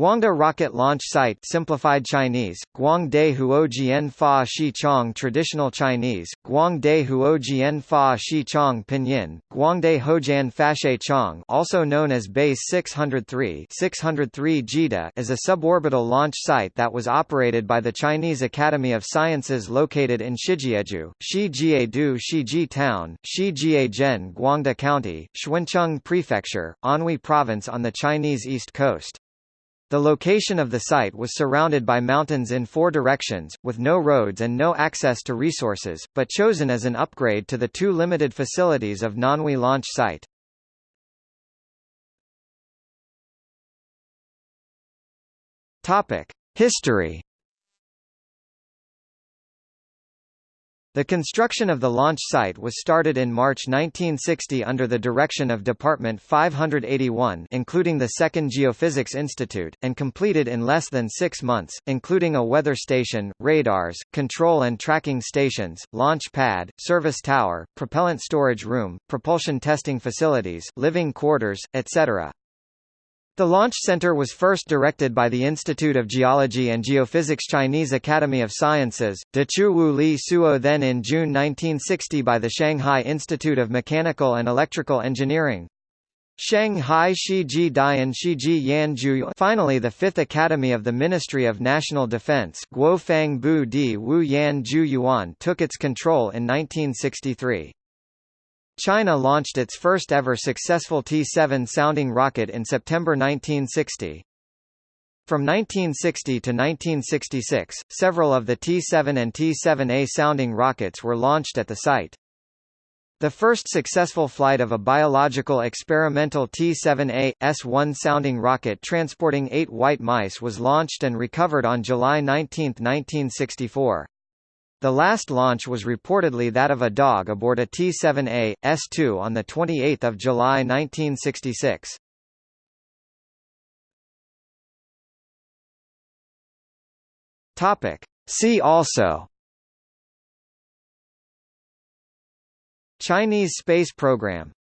Guangde Rocket Launch Site simplified Chinese, Guangde Huojian Fa Shi Chong Traditional Chinese, Guangde Huojian Fa Shi Chong Pinyin, Guangde Hojian Fashe Chong also known as Base 603 603 Jida is a suborbital launch site that was operated by the Chinese Academy of Sciences located in Shijieju, Shijiedu Shiji Town, Shijiejen Guangde County, Xuancheng Prefecture, Anhui Province on the Chinese east coast. The location of the site was surrounded by mountains in four directions, with no roads and no access to resources, but chosen as an upgrade to the two limited facilities of Nanhui launch site. History The construction of the launch site was started in March 1960 under the direction of Department 581 including the Second Geophysics Institute, and completed in less than six months, including a weather station, radars, control and tracking stations, launch pad, service tower, propellant storage room, propulsion testing facilities, living quarters, etc. The Launch Center was first directed by the Institute of Geology and Geophysics Chinese Academy of Sciences, De Chu Li Suo then in June 1960 by the Shanghai Institute of Mechanical and Electrical Engineering. Shanghai Shiji Dian Shiji Yanju finally the Fifth Academy of the Ministry of National Defense Guofang Bu Di Wu Yan Ju Yuan took its control in 1963. China launched its first ever successful T-7 sounding rocket in September 1960. From 1960 to 1966, several of the T-7 and T-7A sounding rockets were launched at the site. The first successful flight of a biological experimental T-7A, S-1 sounding rocket transporting eight white mice was launched and recovered on July 19, 1964. The last launch was reportedly that of a dog aboard a T-7A, S-2 on 28 July 1966. See also. Chinese space program